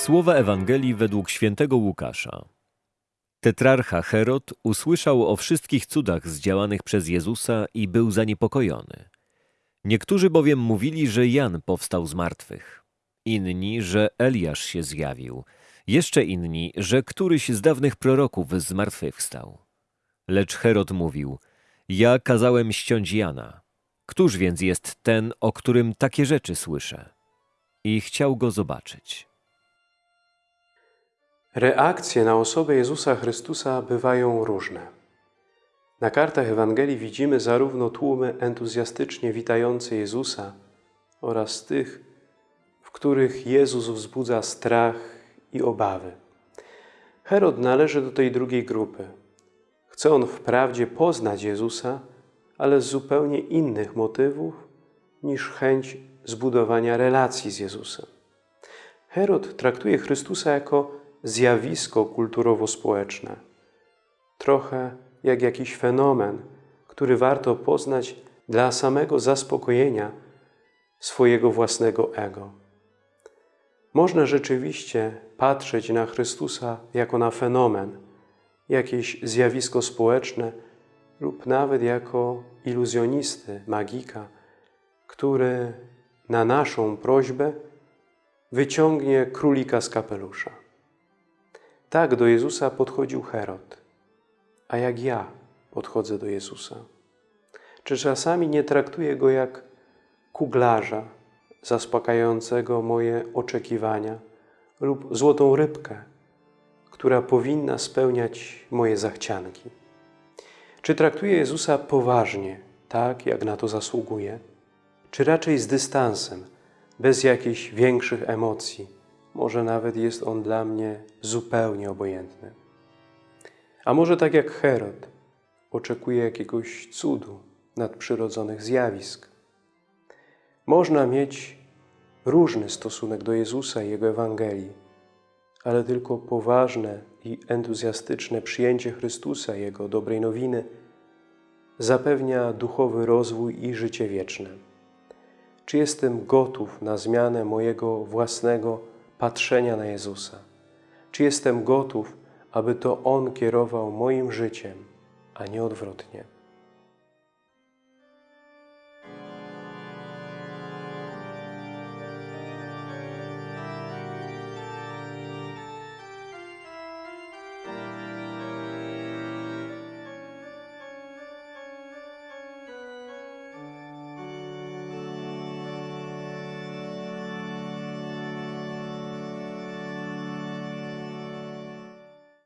Słowa Ewangelii według świętego Łukasza. Tetrarcha Herod usłyszał o wszystkich cudach zdziałanych przez Jezusa i był zaniepokojony. Niektórzy bowiem mówili, że Jan powstał z martwych, inni, że Eliasz się zjawił, jeszcze inni, że któryś z dawnych proroków zmartwychwstał. Lecz Herod mówił: Ja kazałem ściąć Jana. Któż więc jest ten, o którym takie rzeczy słyszę? I chciał go zobaczyć. Reakcje na osobę Jezusa Chrystusa bywają różne. Na kartach Ewangelii widzimy zarówno tłumy entuzjastycznie witające Jezusa oraz tych, w których Jezus wzbudza strach i obawy. Herod należy do tej drugiej grupy. Chce on wprawdzie poznać Jezusa, ale z zupełnie innych motywów niż chęć zbudowania relacji z Jezusem. Herod traktuje Chrystusa jako zjawisko kulturowo-społeczne. Trochę jak jakiś fenomen, który warto poznać dla samego zaspokojenia swojego własnego ego. Można rzeczywiście patrzeć na Chrystusa jako na fenomen, jakieś zjawisko społeczne lub nawet jako iluzjonisty, magika, który na naszą prośbę wyciągnie królika z kapelusza. Tak do Jezusa podchodził Herod, a jak ja podchodzę do Jezusa. Czy czasami nie traktuję Go jak kuglarza zaspokajającego moje oczekiwania lub złotą rybkę, która powinna spełniać moje zachcianki? Czy traktuję Jezusa poważnie, tak jak na to zasługuje? Czy raczej z dystansem, bez jakichś większych emocji, może nawet jest on dla mnie zupełnie obojętny. A może tak jak Herod, oczekuje jakiegoś cudu, nadprzyrodzonych zjawisk. Można mieć różny stosunek do Jezusa i Jego Ewangelii, ale tylko poważne i entuzjastyczne przyjęcie Chrystusa Jego dobrej nowiny zapewnia duchowy rozwój i życie wieczne. Czy jestem gotów na zmianę mojego własnego patrzenia na Jezusa. Czy jestem gotów, aby to On kierował moim życiem, a nie odwrotnie?